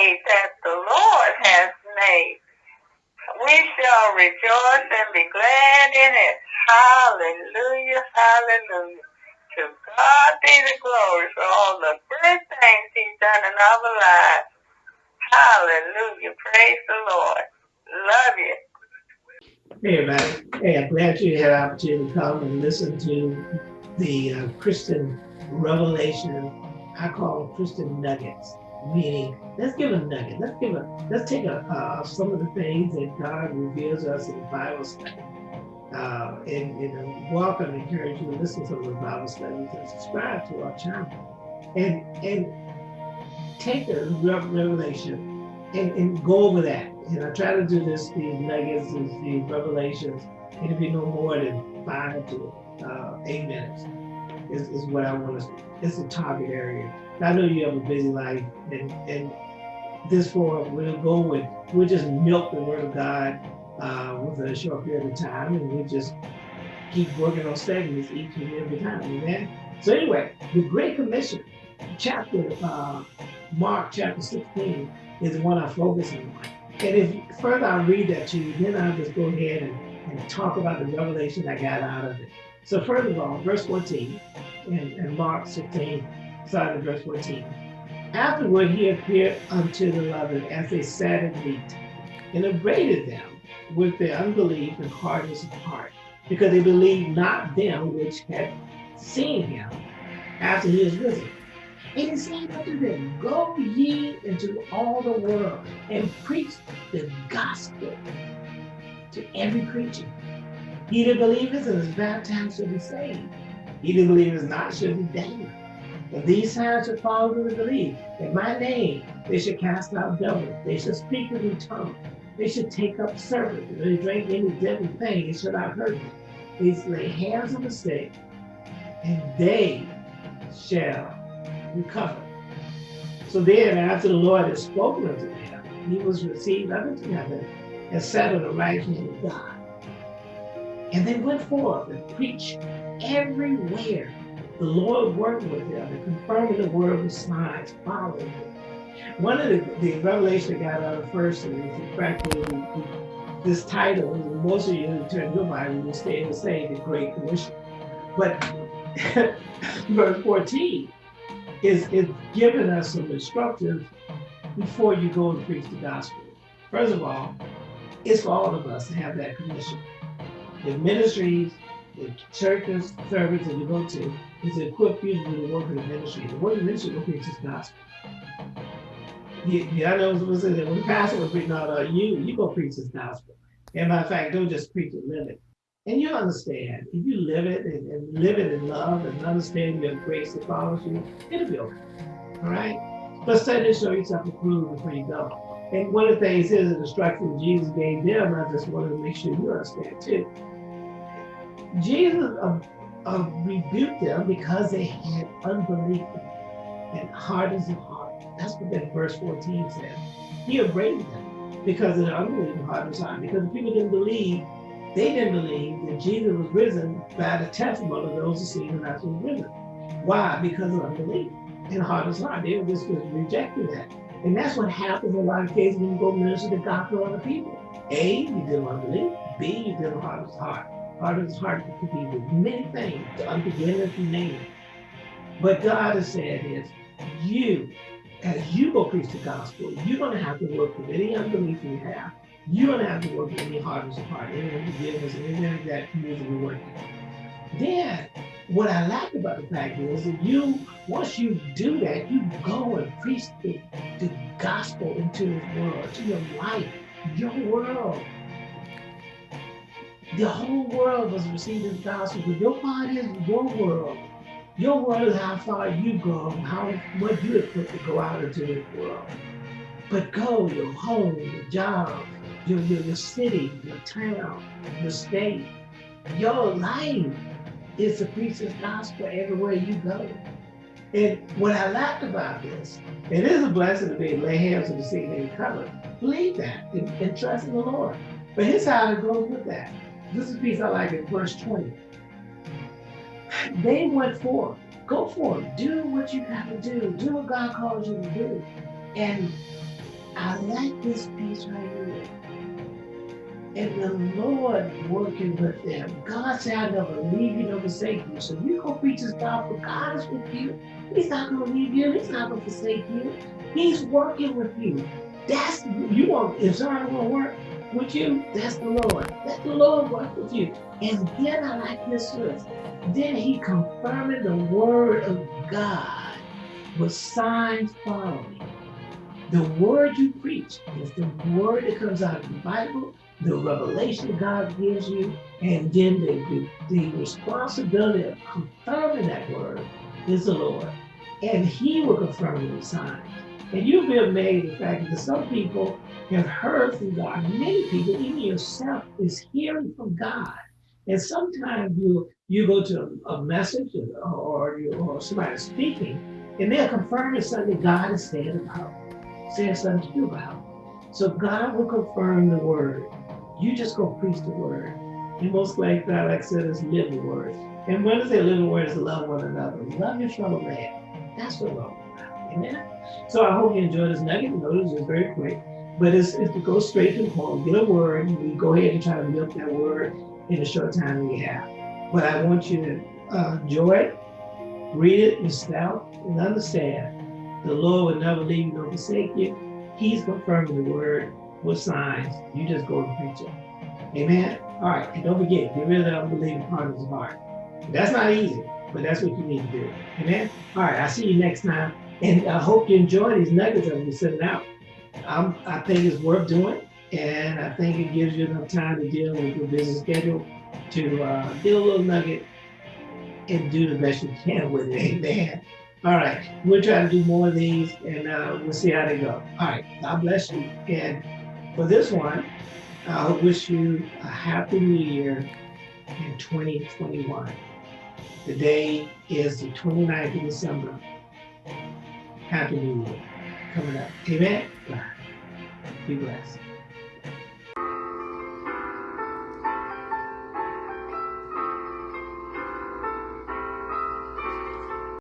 day that the Lord has made. We shall rejoice and be glad in it. Hallelujah, hallelujah. To God be the glory for all the great things he's done in our lives. Hallelujah. Praise the Lord. Love you. Hey, everybody. Hey, I'm glad you had an opportunity to come and listen to the uh, Christian revelation. I call Christian nuggets, meaning let's give a nugget. Let's give a, let's take a, uh, some of the things that God reveals us in Bible study. Uh, and, and welcome, encourage you to listen to the Bible studies and subscribe to our channel. And, and take the revelation and, and go over that and I try to do this, these nuggets, these, these revelations, it'll be no more than five to uh, eight minutes is, is what I want to, it's a target area. I know you have a busy life and, and this forum, we'll go with, we'll just milk the word of God uh, a short period of time and we'll just keep working on segments each and every time, amen? So anyway, the Great Commission, chapter, uh, Mark chapter 16 is the one I'm focusing on. And if further I read that to you, then I'll just go ahead and, and talk about the revelation I got out of it. So first of all, verse 14, and, Mark 16, starting at verse 14. Afterward he appeared unto the eleven as they sat at meat, and upbraided them with their unbelief and hardness of heart, because they believed not them which had seen him after he was risen. And he said unto them, Go ye into all the world and preach the gospel to every creature. He that believeth and is baptized shall be saved. He that believeth not shall be damned. And these signs shall follow them that believe. In my name they shall cast out devils. They shall speak with new tongues. They shall take up serpents. They drink any deadly thing, it shall not hurt them. They shall lay hands on the sick, and they shall recover. So then, after the Lord had spoken unto them, he was received up into heaven and sat on the right hand of God. And they went forth and preached everywhere. The Lord worked with them and confirming the word with signs following them. One of the, the revelation I got out of first is practically this title, most of you who turn your Bible will stay the same, the Great Commission. But verse 14, is, is giving us some instructions before you go and preach the gospel. First of all, it's for all of us to have that commission. The ministries, the churches, services that you go to, is to equip you to do the work of the ministry. The work of the ministry is to preach this gospel. Yeah, I know was. When the pastor was preaching out, uh, you, you go preach this gospel. And matter of fact, don't just preach it, live it. And you understand, if you live it and, and live it in love and understand your grace that follows you, it'll be okay. All right? But study to show yourself approved before you go. And one of the things is the instruction Jesus gave them, I just wanted to make sure you understand too. Jesus uh, uh, rebuked them because they had unbelief and hardness of heart. That's what that verse 14 says. He upbraided them because of their unbelief and hardness of heart, because the people didn't believe they didn't believe that Jesus was risen by the testimony of those who see him as was risen. Why? Because of unbelief and hardest heart. They were just rejecting that. And that's what happens in a lot of cases when you go minister the gospel to other people. A, you deal with unbelief. B, you deal with hardest heart. Hardest heart could be with many things, the unforgiveness, you name. But God has said is, you, as you go preach the gospel, you're going to have to work with any unbelief you have you don't have to work with any hardness of heart, any unforgiveness, anything that needs to be working. Then, what I like about the fact is that you, once you do that, you go and preach the, the gospel into this world, to your life, your world. The whole world was receiving the gospel, but your part is your world. Your world is how far you go, how what you have put to go out into this world. But go, your home, your job, your, your, your city, your town, your state. Your life is to preach the gospel everywhere you go. And what I liked about this, it is a blessing to be to lay hands on the sick and recover. Believe that and, and, trust in the Lord. But here's how it goes with that. This is a piece I like in verse 20. They went forth. Go forth. Do what you got to do. Do what God calls you to do. And I like this piece right here. And the Lord working with them. God said, I never leave you, never forsake you. So you go preach his gospel. God is with you. He's not gonna leave you, he's not gonna forsake you. He's working with you. That's you want if somebody wanna work with you, that's the Lord. Let the Lord work with you. And then I like this verse. Then he confirming the word of God with signs following. The word you preach is the word that comes out of the Bible, the revelation God gives you, and then the, the, the responsibility of confirming that word is the Lord. And he will confirm with signs. And you'll be amazed at the fact that some people have heard from God. Many people, even yourself, is hearing from God. And sometimes you you go to a, a message or, or, you, or somebody speaking, and they're confirming something God is saying about, said something to you about. So God will confirm the word. You just go preach the word. And most like that, like I said, is live the word. And when I say live the word is love one another. Love your fellow man. That's what love is about. Amen. So I hope you enjoyed this nugget. Notice it's very quick. But it's, it's to go straight to the point, get a word, and we go ahead and try to milk that word in the short time we have. But I want you to uh, enjoy it, read it yourself, and understand the Lord will never leave you nor forsake you. He's confirming the word with signs. You just go and preach it. Amen. All right, and don't forget, get rid of the unbelieving part of his heart. That's not easy, but that's what you need to do. Amen. All right, I'll see you next time. And I hope you enjoy these nuggets that we're sending out. I'm, I think it's worth doing, and I think it gives you enough time to deal with your busy schedule to uh, get a little nugget and do the best you can with it. Amen. All right, we'll try to do more of these, and uh, we'll see how they go. All right, God bless you. And for this one, I wish you a happy new year in 2021. The day is the 29th of December. Happy New Year coming up. Amen. Be blessed.